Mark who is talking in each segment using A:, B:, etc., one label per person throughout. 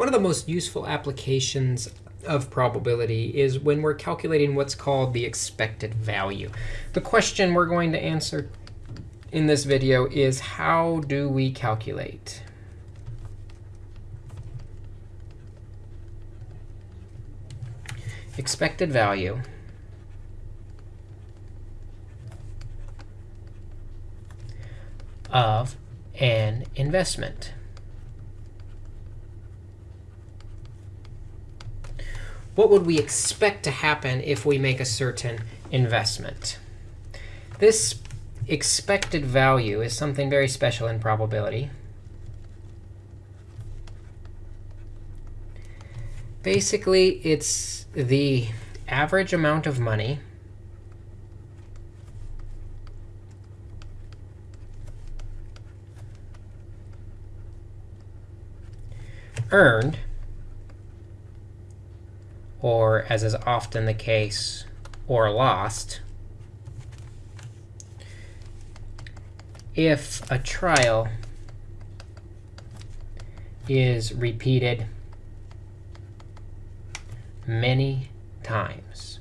A: One of the most useful applications of probability is when we're calculating what's called the expected value. The question we're going to answer in this video is how do we calculate? expected value of an investment. What would we expect to happen if we make a certain investment? This expected value is something very special in probability. Basically, it's the average amount of money earned or as is often the case, or lost, if a trial is repeated many times.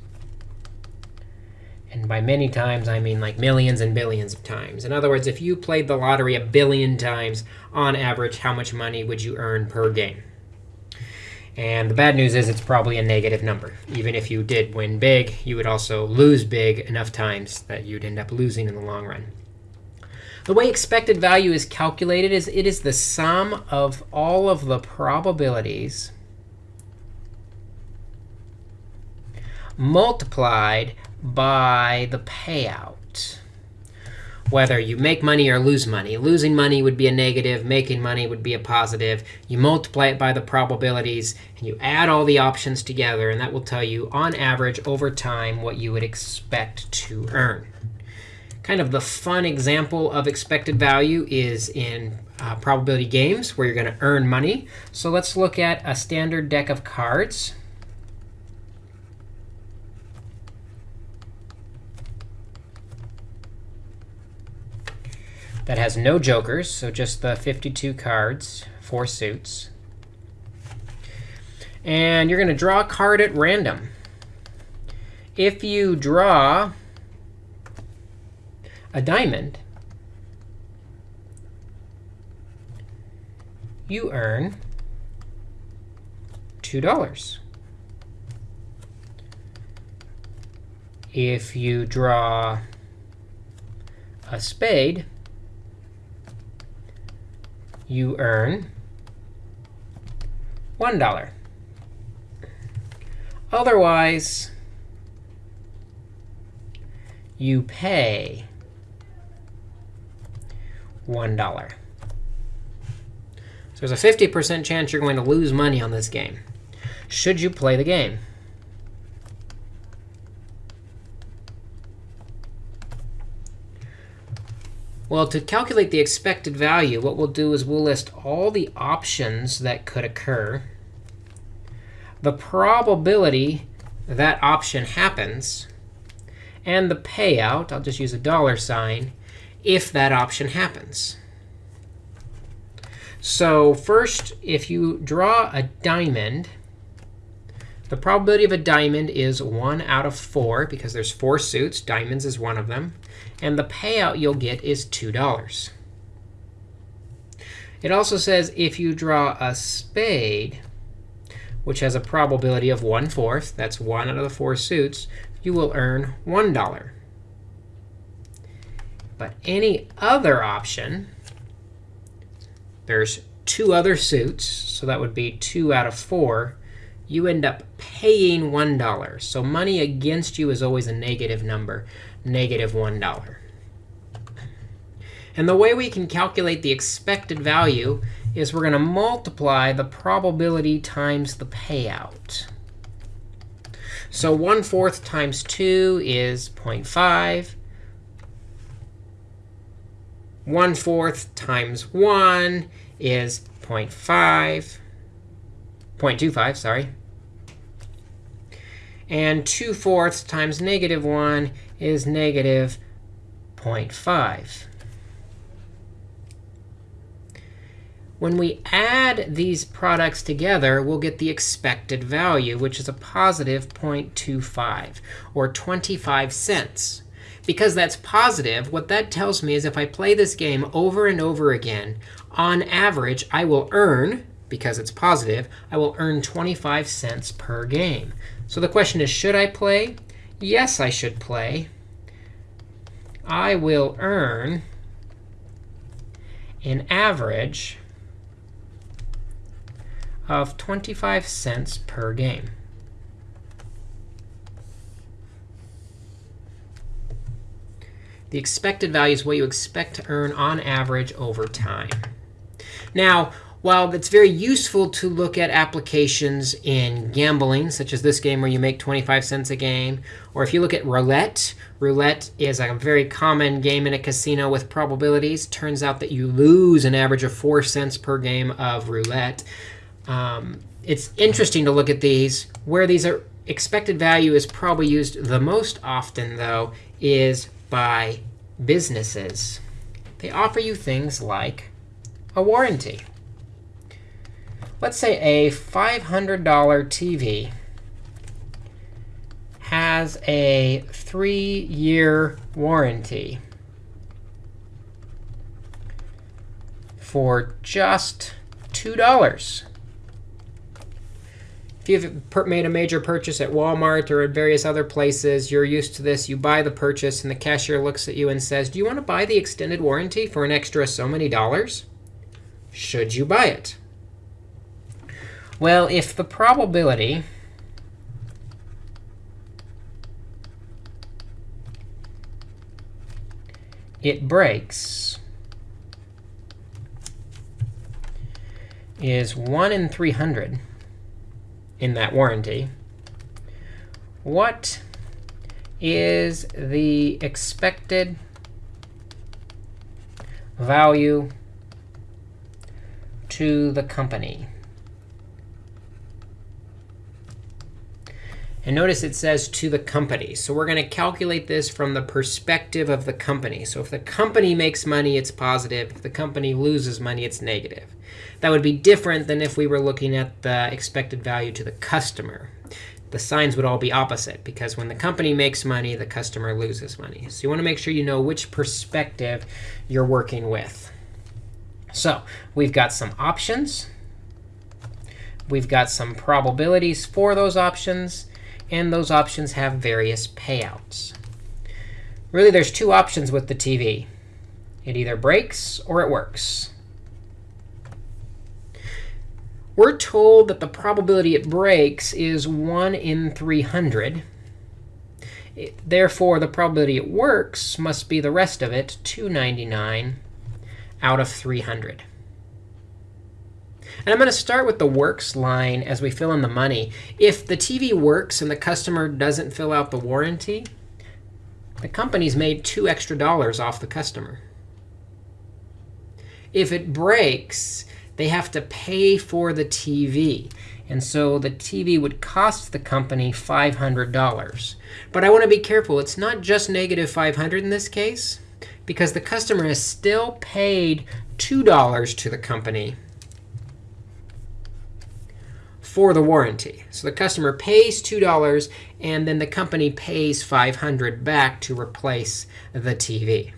A: And by many times, I mean like millions and billions of times. In other words, if you played the lottery a billion times, on average, how much money would you earn per game? And the bad news is it's probably a negative number. Even if you did win big, you would also lose big enough times that you'd end up losing in the long run. The way expected value is calculated is it is the sum of all of the probabilities multiplied by the payout whether you make money or lose money. Losing money would be a negative. Making money would be a positive. You multiply it by the probabilities, and you add all the options together. And that will tell you, on average, over time, what you would expect to earn. Kind of the fun example of expected value is in uh, probability games, where you're going to earn money. So let's look at a standard deck of cards. That has no jokers, so just the 52 cards, four suits. And you're going to draw a card at random. If you draw a diamond, you earn $2. If you draw a spade, you earn $1. Otherwise, you pay $1. So there's a 50% chance you're going to lose money on this game. Should you play the game? Well, to calculate the expected value, what we'll do is we'll list all the options that could occur, the probability that option happens, and the payout, I'll just use a dollar sign, if that option happens. So first, if you draw a diamond, the probability of a diamond is 1 out of 4, because there's four suits. Diamonds is one of them. And the payout you'll get is $2. It also says if you draw a spade, which has a probability of 1 fourth, that's 1 out of the 4 suits, you will earn $1. But any other option, there's two other suits, so that would be 2 out of 4, you end up paying $1. So money against you is always a negative number, negative 1. And the way we can calculate the expected value is we're going to multiply the probability times the payout. So 1 fourth times 2 is 0.5. 1 fourth times 1 is 0.5. 0.25, sorry. And 2 fourths times negative 1 is negative 0.5. When we add these products together, we'll get the expected value, which is a positive 0.25, or 25 cents. Because that's positive, what that tells me is if I play this game over and over again, on average, I will earn, because it's positive, I will earn 25 cents per game. So the question is, should I play? Yes, I should play. I will earn an average of 25 cents per game. The expected value is what you expect to earn on average over time. Now, while it's very useful to look at applications in gambling, such as this game where you make 25 cents a game, or if you look at roulette, roulette is a very common game in a casino with probabilities. Turns out that you lose an average of 4 cents per game of roulette. Um, it's interesting to look at these. Where these are expected value is probably used the most often, though, is by businesses. They offer you things like a warranty. Let's say a $500 TV has a three-year warranty for just $2 If you've made a major purchase at Walmart or at various other places, you're used to this. You buy the purchase, and the cashier looks at you and says, do you want to buy the extended warranty for an extra so many dollars? Should you buy it? Well, if the probability it breaks is 1 in 300, in that warranty, what is the expected value to the company? And notice it says to the company. So we're going to calculate this from the perspective of the company. So if the company makes money, it's positive. If the company loses money, it's negative. That would be different than if we were looking at the expected value to the customer. The signs would all be opposite, because when the company makes money, the customer loses money. So you want to make sure you know which perspective you're working with. So we've got some options. We've got some probabilities for those options. And those options have various payouts. Really, there's two options with the TV. It either breaks or it works. We're told that the probability it breaks is 1 in 300. It, therefore, the probability it works must be the rest of it, 299 out of 300. And I'm going to start with the works line as we fill in the money. If the TV works and the customer doesn't fill out the warranty, the company's made two extra dollars off the customer. If it breaks, they have to pay for the TV. And so the TV would cost the company $500. But I want to be careful. It's not just negative 500 in this case, because the customer has still paid $2 to the company for the warranty. So the customer pays $2, and then the company pays 500 back to replace the TV.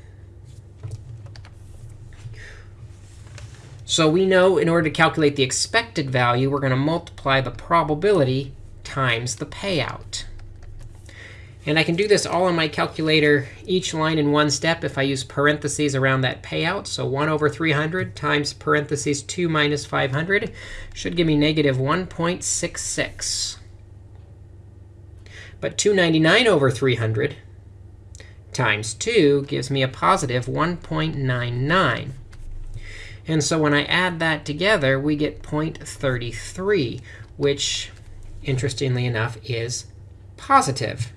A: So we know in order to calculate the expected value, we're going to multiply the probability times the payout. And I can do this all on my calculator, each line in one step if I use parentheses around that payout. So 1 over 300 times parentheses 2 minus 500 should give me negative 1.66. But 299 over 300 times 2 gives me a positive 1.99. And so when I add that together, we get 0.33, which, interestingly enough, is positive.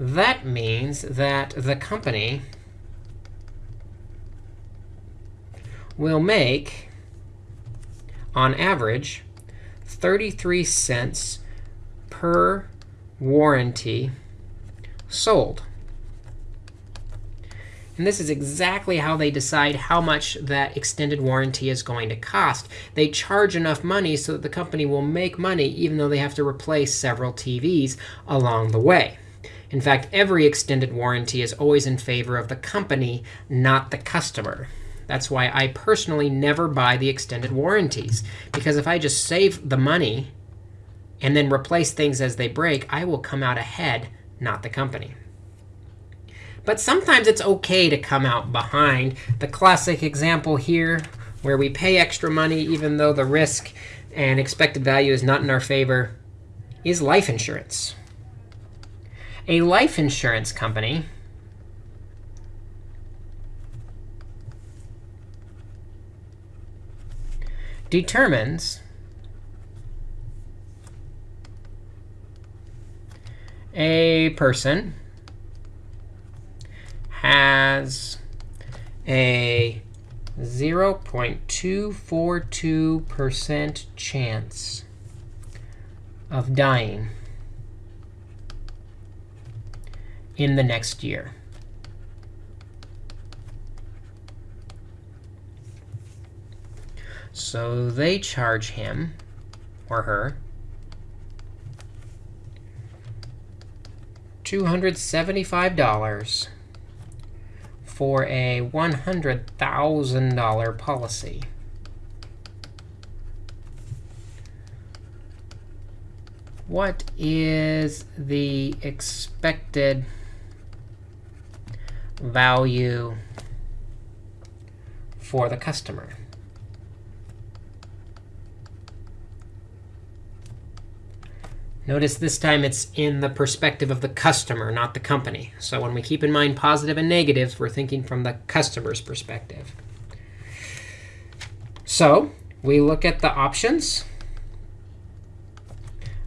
A: That means that the company will make, on average, 33 cents per warranty sold. And this is exactly how they decide how much that extended warranty is going to cost. They charge enough money so that the company will make money even though they have to replace several TVs along the way. In fact, every extended warranty is always in favor of the company, not the customer. That's why I personally never buy the extended warranties. Because if I just save the money and then replace things as they break, I will come out ahead, not the company. But sometimes it's OK to come out behind. The classic example here, where we pay extra money even though the risk and expected value is not in our favor, is life insurance. A life insurance company. Determines a person has a 0.242% chance of dying in the next year. So they charge him or her $275 for a $100,000 policy. What is the expected value for the customer? Notice this time it's in the perspective of the customer, not the company. So when we keep in mind positive and negatives, we're thinking from the customer's perspective. So we look at the options,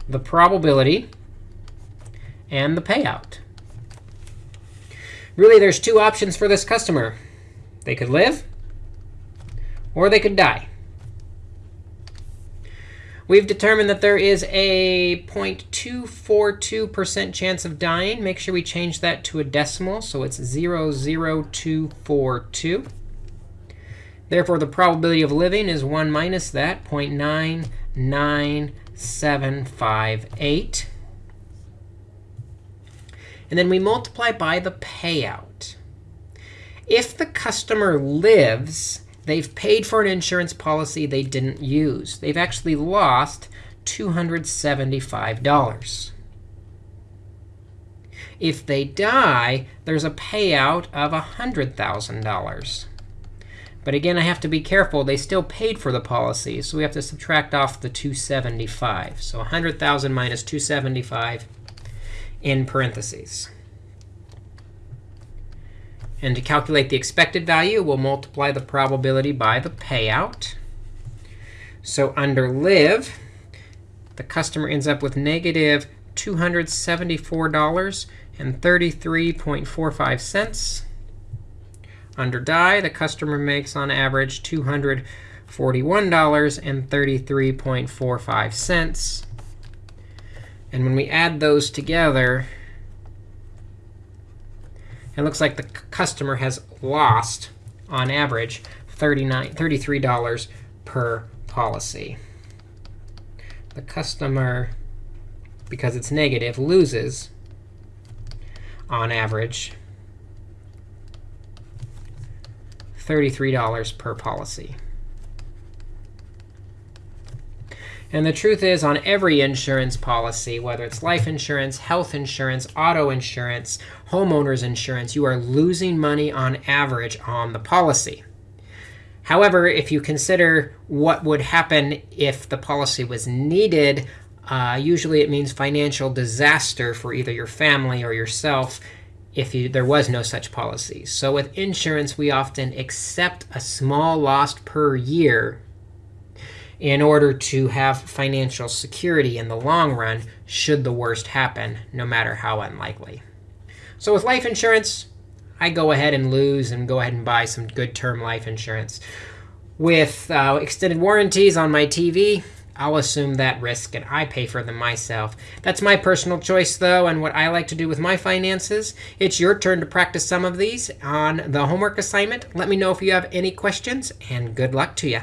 A: the probability, and the payout. Really, there's two options for this customer. They could live, or they could die. We've determined that there is a 0.242% chance of dying. Make sure we change that to a decimal, so it's 00242. Therefore, the probability of living is 1 minus that, 0.99758. And then we multiply by the payout. If the customer lives, They've paid for an insurance policy they didn't use. They've actually lost $275. If they die, there's a payout of $100,000. But again, I have to be careful. They still paid for the policy, so we have to subtract off the 275. So 100,000 minus 275 in parentheses. And to calculate the expected value, we'll multiply the probability by the payout. So under live, the customer ends up with negative $274.33.45. Under die, the customer makes on average $241.33.45. And when we add those together, it looks like the customer has lost, on average, $33 per policy. The customer, because it's negative, loses, on average, $33 per policy. And the truth is, on every insurance policy, whether it's life insurance, health insurance, auto insurance, homeowners insurance, you are losing money on average on the policy. However, if you consider what would happen if the policy was needed, uh, usually it means financial disaster for either your family or yourself if you, there was no such policy. So with insurance, we often accept a small loss per year in order to have financial security in the long run should the worst happen, no matter how unlikely. So with life insurance, I go ahead and lose and go ahead and buy some good term life insurance. With uh, extended warranties on my TV, I'll assume that risk and I pay for them myself. That's my personal choice, though, and what I like to do with my finances. It's your turn to practice some of these on the homework assignment. Let me know if you have any questions, and good luck to you.